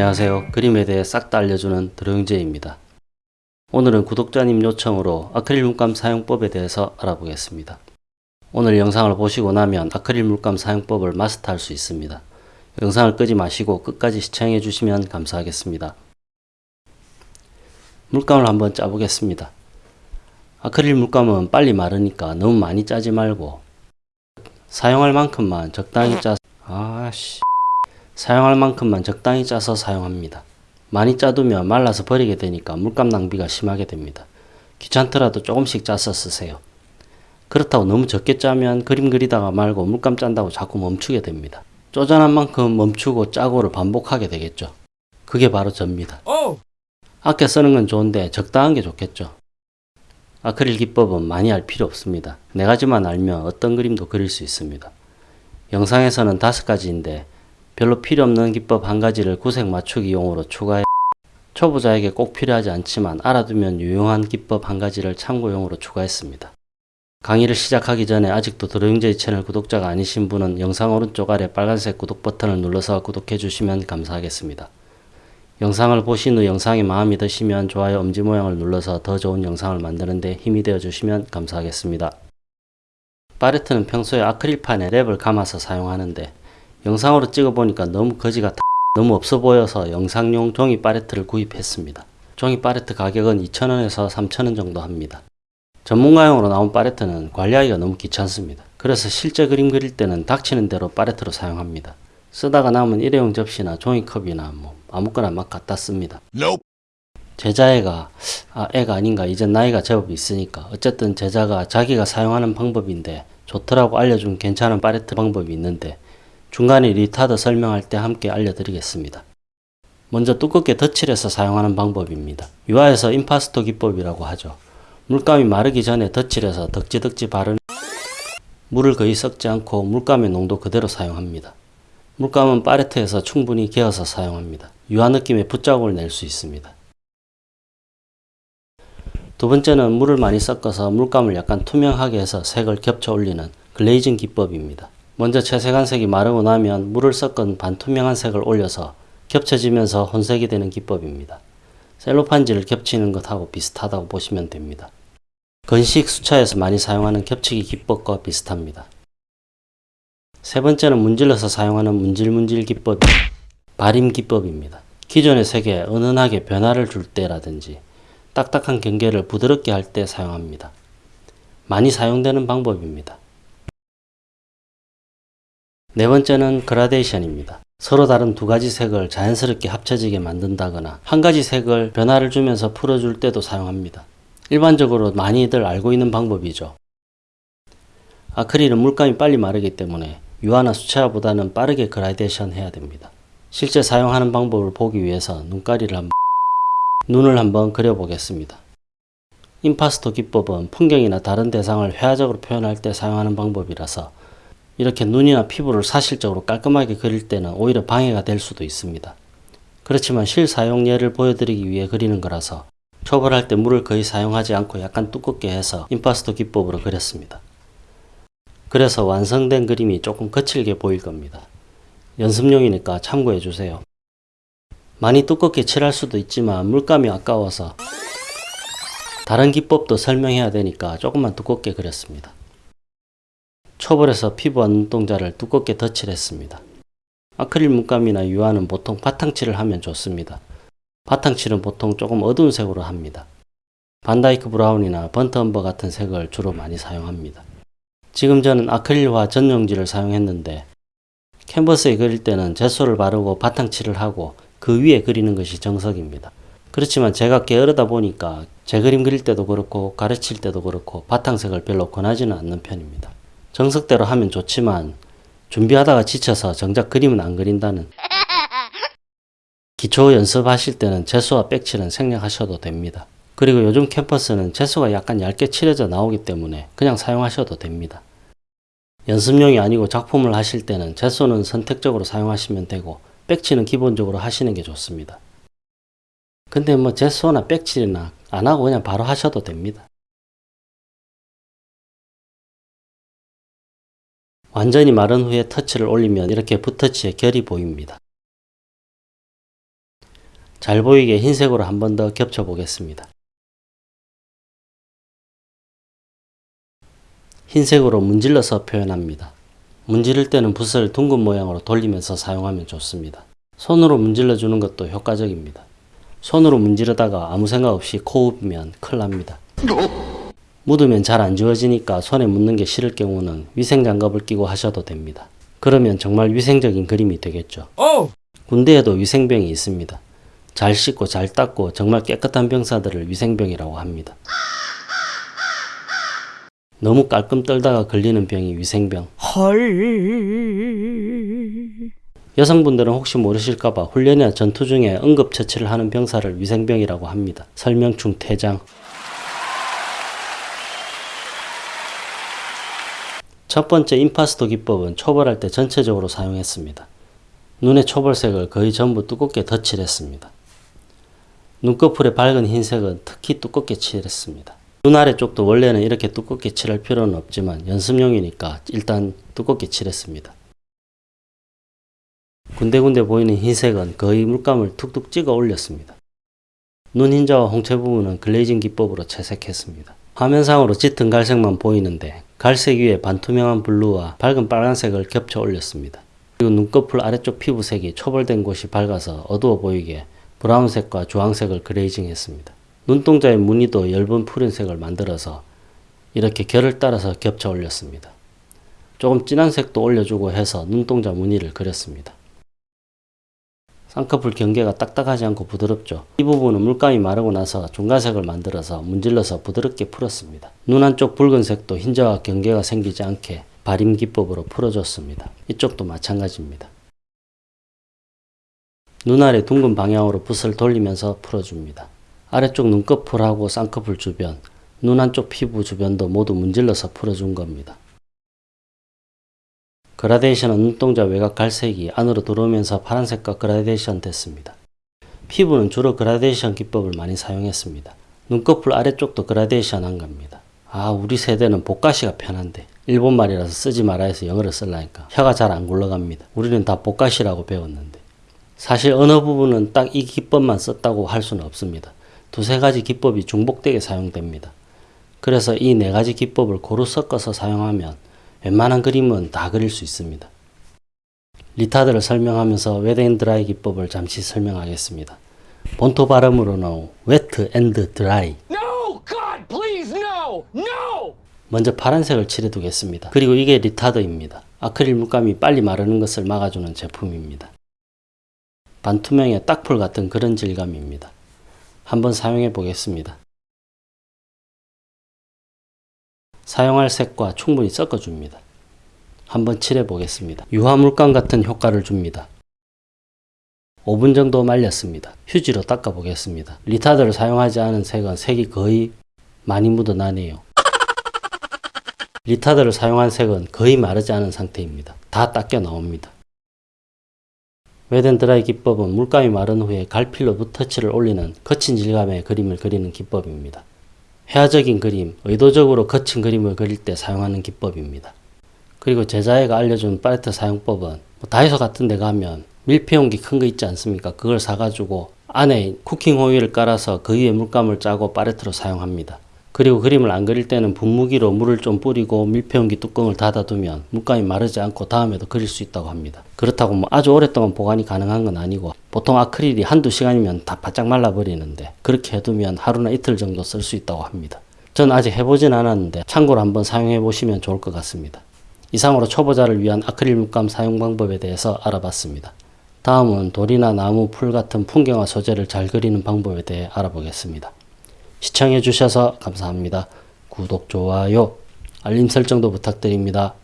안녕하세요. 그림에 대해 싹 다 알려주는 드로잉제입니다. 오늘은 구독자님 요청으로 아크릴 물감 사용법에 대해서 알아보겠습니다. 오늘 영상을 보시고 나면 아크릴 물감 사용법을 마스터할 수 있습니다. 영상을 끄지 마시고 끝까지 시청해 주시면 감사하겠습니다. 물감을 한번 짜보겠습니다. 아크릴 물감은 빨리 마르니까 너무 많이 짜지 말고 사용할 만큼만 적당히 짜서 아씨 사용할 만큼만 적당히 짜서 사용합니다. 많이 짜두면 말라서 버리게 되니까 물감 낭비가 심하게 됩니다. 귀찮더라도 조금씩 짜서 쓰세요. 그렇다고 너무 적게 짜면 그림 그리다가 말고 물감 짠다고 자꾸 멈추게 됩니다. 쪼잔한 만큼 멈추고 짜고를 반복하게 되겠죠. 그게 바로 접니다. 아껴 쓰는 건 좋은데 적당한 게 좋겠죠. 아크릴 기법은 많이 알 필요 없습니다. 네 가지만 알면 어떤 그림도 그릴 수 있습니다. 영상에서는 다섯 가지인데 별로 필요 없는 기법 한 가지를 구색 맞추기용으로 추가해 초보자에게 꼭 필요하지 않지만 알아두면 유용한 기법 한 가지를 참고용으로 추가했습니다. 강의를 시작하기 전에 아직도 드로잉제이 채널 구독자가 아니신 분은 영상 오른쪽 아래 빨간색 구독 버튼을 눌러서 구독해 주시면 감사하겠습니다. 영상을 보신 후 영상이 마음에 드시면 좋아요 엄지 모양을 눌러서 더 좋은 영상을 만드는데 힘이 되어 주시면 감사하겠습니다. 파레트는 평소에 아크릴판에 랩을 감아서 사용하는데 영상으로 찍어보니까 너무 거지 같아 너무 없어 보여서 영상용 종이 파레트를 구입했습니다. 종이 파레트 가격은 2,000원에서 3,000원 정도 합니다. 전문가용으로 나온 파레트는 관리하기가 너무 귀찮습니다. 그래서 실제 그림 그릴 때는 닥치는 대로 파레트로 사용합니다. 쓰다가 남은 일회용 접시나 종이컵이나 뭐 아무거나 막 갖다 씁니다. 제자애가 아 애가 아닌가 이젠 나이가 제법 있으니까 어쨌든 제자가 자기가 사용하는 방법인데 좋더라고 알려준 괜찮은 파레트 방법이 있는데 중간에 retard 설명할 때 함께 알려드리겠습니다. 먼저 두껍게 덧칠해서 사용하는 방법입니다. 유화에서 임파스토 기법이라고 하죠. 물감이 마르기 전에 덧칠해서 덕지덕지 바른 물을 거의 섞지 않고 물감의 농도 그대로 사용합니다. 물감은 파레트에서 충분히 개어서 사용합니다. 유화 느낌의 붓자국을 낼 수 있습니다. 두 번째는 물을 많이 섞어서 물감을 약간 투명하게 해서 색을 겹쳐 올리는 글레이징 기법입니다. 먼저 채색한 색이 마르고 나면 물을 섞은 반투명한 색을 올려서 겹쳐지면서 혼색이 되는 기법입니다. 셀로판지를 겹치는 것하고 비슷하다고 보시면 됩니다. 건식 수차에서 많이 사용하는 겹치기 기법과 비슷합니다. 세 번째는 문질러서 사용하는 문질문질 기법, 발임 기법입니다. 기존의 색에 은은하게 변화를 줄 때라든지 딱딱한 경계를 부드럽게 할 때 사용합니다. 많이 사용되는 방법입니다. 네 번째는 그라데이션입니다. 서로 다른 두 가지 색을 자연스럽게 합쳐지게 만든다거나 한 가지 색을 변화를 주면서 풀어줄 때도 사용합니다. 일반적으로 많이들 알고 있는 방법이죠. 아크릴은 물감이 빨리 마르기 때문에 유화나 수채화보다는 빠르게 그라데이션 해야 됩니다. 실제 사용하는 방법을 보기 위해서 눈가리를 한번 눈을 한번 그려보겠습니다. 임파스토 기법은 풍경이나 다른 대상을 회화적으로 표현할 때 사용하는 방법이라서 이렇게 눈이나 피부를 사실적으로 깔끔하게 그릴 때는 오히려 방해가 될 수도 있습니다. 그렇지만 실사용 예를 보여드리기 위해 그리는 거라서 초벌할 때 물을 거의 사용하지 않고 약간 두껍게 해서 임파스토 기법으로 그렸습니다. 그래서 완성된 그림이 조금 거칠게 보일 겁니다. 연습용이니까 참고해 주세요. 많이 두껍게 칠할 수도 있지만 물감이 아까워서 다른 기법도 설명해야 되니까 조금만 두껍게 그렸습니다. 초벌해서 피부와 눈동자를 두껍게 덧칠했습니다. 아크릴 물감이나 유화는 보통 바탕칠을 하면 좋습니다. 바탕칠은 보통 조금 어두운 색으로 합니다. Vandyke brown이나 burnt umber 같은 색을 주로 많이 사용합니다. 지금 저는 아크릴화 전용지를 사용했는데 캔버스에 그릴 때는 gesso를 바르고 바탕칠을 하고 그 위에 그리는 것이 정석입니다. 그렇지만 제가 게으르다 보니까 제 그림 그릴 때도 그렇고 가르칠 때도 그렇고 바탕색을 별로 권하지는 않는 편입니다. 정석대로 하면 좋지만 준비하다가 지쳐서 정작 그림은 안 그린다는 기초 연습하실 때는 재수와 백칠은 생략하셔도 됩니다. 그리고 요즘 캠퍼스는 재수가 약간 얇게 칠해져 나오기 때문에 그냥 사용하셔도 됩니다. 연습용이 아니고 작품을 하실 때는 재수는 선택적으로 사용하시면 되고 백칠은 기본적으로 하시는 게 좋습니다. 근데 뭐 재수나 백칠이나 안 하고 그냥 바로 하셔도 됩니다. 완전히 마른 후에 터치를 올리면 이렇게 붓터치의 결이 보입니다. 잘 보이게 흰색으로 한 번 더 겹쳐 보겠습니다. 흰색으로 문질러서 표현합니다. 문지를 때는 붓을 둥근 모양으로 돌리면서 사용하면 좋습니다. 손으로 문질러 주는 것도 효과적입니다. 손으로 문지르다가 아무 생각 없이 코 흡으면 큰일 납니다. 묻으면 잘 안 지워지니까 손에 묻는 게 싫을 경우는 위생장갑을 끼고 하셔도 됩니다. 그러면 정말 위생적인 그림이 되겠죠. 군대에도 위생병이 있습니다. 잘 씻고 잘 닦고 정말 깨끗한 병사들을 위생병이라고 합니다. 너무 깔끔 떨다가 걸리는 병이 위생병. 여성분들은 혹시 모르실까봐 훈련이나 전투 중에 응급처치를 하는 병사를 위생병이라고 합니다. 설명충 퇴장. 첫 번째 임파스토 기법은 초벌할 때 전체적으로 사용했습니다. 눈의 초벌색을 거의 전부 두껍게 덧칠했습니다. 눈꺼풀의 밝은 흰색은 특히 두껍게 칠했습니다. 눈 아래쪽도 원래는 이렇게 두껍게 칠할 필요는 없지만 연습용이니까 일단 두껍게 칠했습니다. 군데군데 보이는 흰색은 거의 물감을 툭툭 찍어 올렸습니다. 눈 흰자와 홍채 부분은 글레이징 기법으로 채색했습니다. 화면상으로 짙은 갈색만 보이는데 갈색 위에 반투명한 블루와 밝은 빨간색을 겹쳐 올렸습니다. 그리고 눈꺼풀 아래쪽 피부색이 초벌된 곳이 밝아서 어두워 보이게 브라운색과 주황색을 glazing 했습니다. 눈동자의 무늬도 엷은 푸른색을 만들어서 이렇게 결을 따라서 겹쳐 올렸습니다. 조금 진한 색도 올려주고 해서 눈동자 무늬를 그렸습니다. 쌍꺼풀 경계가 딱딱하지 않고 부드럽죠. 이 부분은 물감이 마르고 나서 중간색을 만들어서 문질러서 부드럽게 풀었습니다. 눈 안쪽 붉은색도 흰자와 경계가 생기지 않게 바림 기법으로 풀어줬습니다. 이쪽도 마찬가지입니다. 눈 아래 둥근 방향으로 붓을 돌리면서 풀어줍니다. 아래쪽 눈꺼풀하고 쌍꺼풀 주변, 눈 안쪽 피부 주변도 모두 문질러서 풀어준 겁니다. 그라데이션은 눈동자 외곽 갈색이 안으로 들어오면서 파란색과 그라데이션 됐습니다. 피부는 주로 그라데이션 기법을 많이 사용했습니다. 눈꺼풀 아래쪽도 그라데이션 한 겁니다. 아 우리 세대는 ぼかし가 편한데 일본말이라서 쓰지 말라 해서 영어를 쓰려니까 혀가 잘 안 굴러갑니다. 우리는 다 ぼかし라고 배웠는데 사실 어느 부분은 딱 이 기법만 썼다고 할 수는 없습니다. 두세 가지 기법이 중복되게 사용됩니다. 그래서 이 네 가지 기법을 고루 섞어서 사용하면 웬만한 그림은 다 그릴 수 있습니다. retard를 설명하면서 wet and dry 기법을 잠시 설명하겠습니다. 본토 발음으로는 wet and dry! 먼저 파란색을 칠해 두겠습니다. 그리고 이게 retard입니다. 아크릴 물감이 빨리 마르는 것을 막아주는 제품입니다. 반투명의 딱풀 같은 그런 질감입니다. 한번 사용해 보겠습니다. 사용할 색과 충분히 섞어줍니다. 한번 칠해 보겠습니다. 유화물감 같은 효과를 줍니다. 5분 정도 말렸습니다. 휴지로 닦아 보겠습니다. 리타드를 사용하지 않은 색은 색이 거의 많이 묻어나네요. 리타드를 사용한 색은 거의 마르지 않은 상태입니다. 다 닦여 나옵니다. 웨덴 드라이 기법은 물감이 마른 후에 갈필로 붓터치를 올리는 거친 질감의 그림을 그리는 기법입니다. 회화적인 그림, 의도적으로 거친 그림을 그릴 때 사용하는 기법입니다. 그리고 제자애가 알려준 팔레트 사용법은 뭐 다이소 같은 데 가면 밀폐 용기 큰 거 있지 않습니까? 그걸 사가지고 안에 쿠킹 호일을 깔아서 그 위에 물감을 짜고 팔레트로 사용합니다. 그리고 그림을 안 그릴 때는 분무기로 물을 좀 뿌리고 밀폐용기 뚜껑을 닫아두면 물감이 마르지 않고 다음에도 그릴 수 있다고 합니다. 그렇다고 뭐 아주 오랫동안 보관이 가능한 건 아니고 보통 아크릴이 한두 시간이면 다 바짝 말라버리는데 그렇게 해두면 하루나 이틀 정도 쓸 수 있다고 합니다. 전 아직 해보진 않았는데 참고로 한번 사용해 보시면 좋을 것 같습니다. 이상으로 초보자를 위한 아크릴 물감 사용 방법에 대해서 알아봤습니다. 다음은 돌이나 나무, 풀 같은 풍경화 소재를 잘 그리는 방법에 대해 알아보겠습니다. 시청해 주셔서 감사합니다. 구독, 좋아요, 알림 설정도 부탁드립니다.